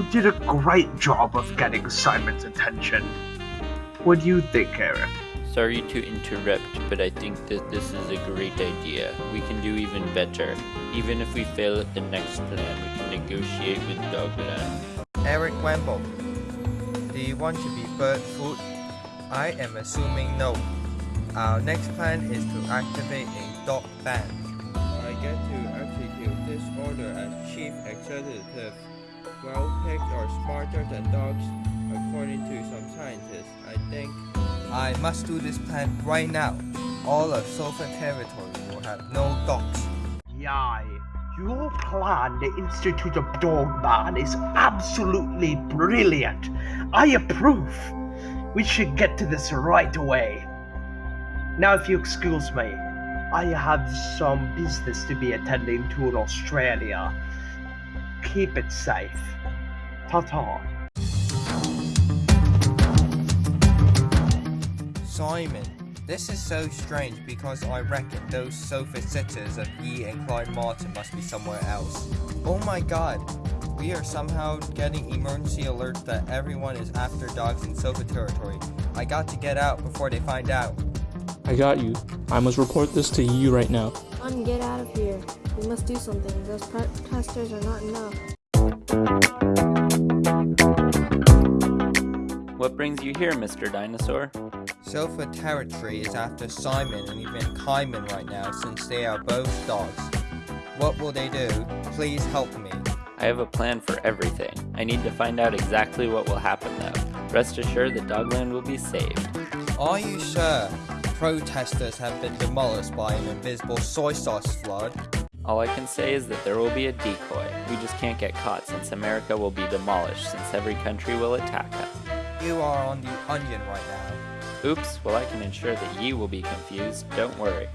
did a great job of getting Simon's attention. What do you think, Eric? Sorry to interrupt, but I think that this is a great idea. We can do even better. Even if we fail at the next plan, we can negotiate with Dogland. Eric Wemble, do you want to be bird food? I am assuming no. Our next plan is to activate a dog ban. I get to execute this order as chief executive. Well, pigs are smarter than dogs, according to some scientists, I think. I must do this plan right now. All of Sofa territory will have no dogs. Yai, your plan the institute of dog ban is absolutely brilliant. I approve. We should get to this right away. Now, if you excuse me, I have some business to be attending to in Australia. Keep it safe. Ta-ta. Simon, this is so strange because I reckon those sofa sitters of Yi and Clyde Martin must be somewhere else. Oh my god, we are somehow getting emergency alerts that everyone is after dogs in sofa territory. I got to get out before they find out. I got you. I must report this to you right now. On, get out of here. We must do something. Those protesters are not enough. What brings you here, Mr. Dinosaur? Sofa territory is after Simon and even Kaiman right now since they are both dogs. What will they do? Please help me. I have a plan for everything. I need to find out exactly what will happen though. Rest assured that Dogland will be saved. Are you sure? Protesters have been demolished by an invisible soy sauce flood. All I can say is that there will be a decoy. We just can't get caught since America will be demolished since every country will attack us. You are on the onion right now. Oops, well I can ensure that you will be confused, don't worry.